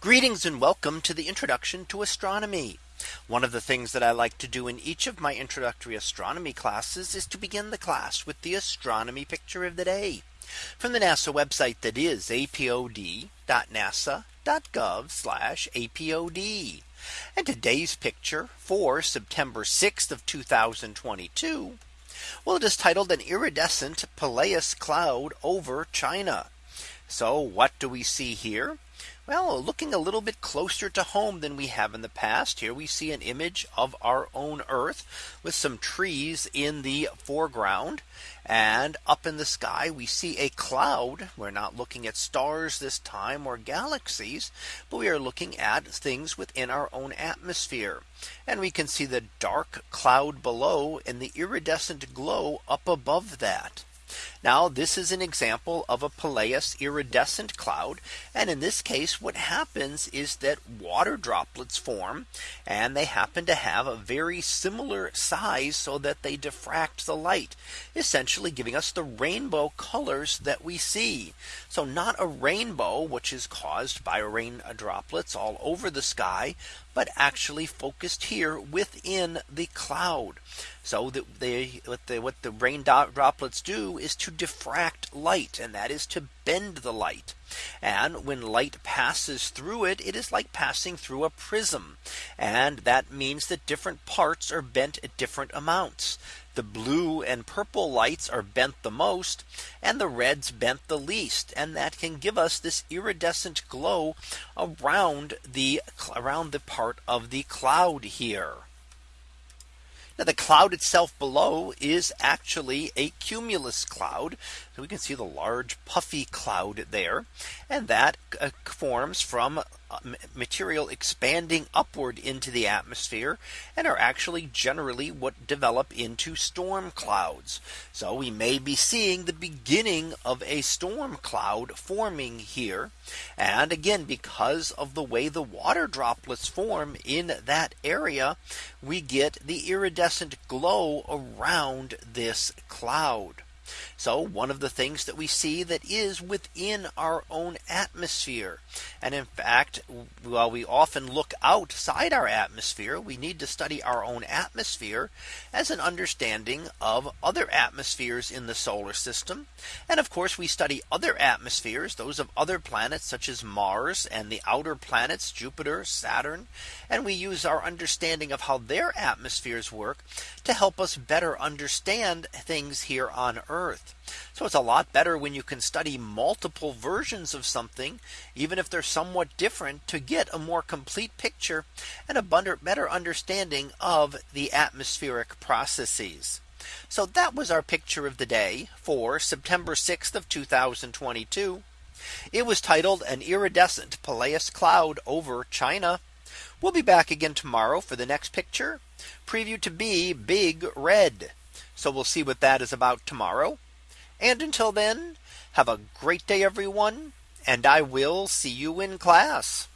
Greetings and welcome to the introduction to astronomy. One of the things that I like to do in each of my introductory astronomy classes is to begin the class with the astronomy picture of the day from the NASA website that is apod.nasa.gov apod. And today's picture for September 6th of 2022. Well, it is titled an iridescent Pileus cloud over China. So what do we see here? Well, looking a little bit closer to home than we have in the past. Here we see an image of our own Earth with some trees in the foreground. And up in the sky, we see a cloud. We're not looking at stars this time or galaxies, but we are looking at things within our own atmosphere. And we can see the dark cloud below and the iridescent glow up above that. Now this is an example of a Pileus iridescent cloud. And in this case, what happens is that water droplets form and they happen to have a very similar size so that they diffract the light, essentially giving us the rainbow colors that we see. So not a rainbow, which is caused by rain droplets all over the sky, but actually focused here within the cloud. So that they what the what the rain droplets do is to diffract light and that is to bend the light. And when light passes through it, it is like passing through a prism. And that means that different parts are bent at different amounts. The blue and purple lights are bent the most and the reds bent the least. And that can give us this iridescent glow around the around the part of the cloud here. Now the cloud itself below is actually a cumulus cloud. So we can see the large puffy cloud there. And that uh, forms from Uh, material expanding upward into the atmosphere and are actually generally what develop into storm clouds. So we may be seeing the beginning of a storm cloud forming here. And again, because of the way the water droplets form in that area, we get the iridescent glow around this cloud. So one of the things that we see that is within our own atmosphere. And in fact, while we often look outside our atmosphere, we need to study our own atmosphere as an understanding of other atmospheres in the solar system. And of course, we study other atmospheres, those of other planets such as Mars and the outer planets, Jupiter, Saturn. And we use our understanding of how their atmospheres work to help us better understand things here on Earth. So it's a lot better when you can study multiple versions of something, even if they're somewhat different to get a more complete picture and a better understanding of the atmospheric processes. So that was our picture of the day for September 6th of 2022. It was titled an iridescent Pileus cloud over China. We'll be back again tomorrow for the next picture preview to be big red. So we'll see what that is about tomorrow. And until then, have a great day, everyone. And I will see you in class.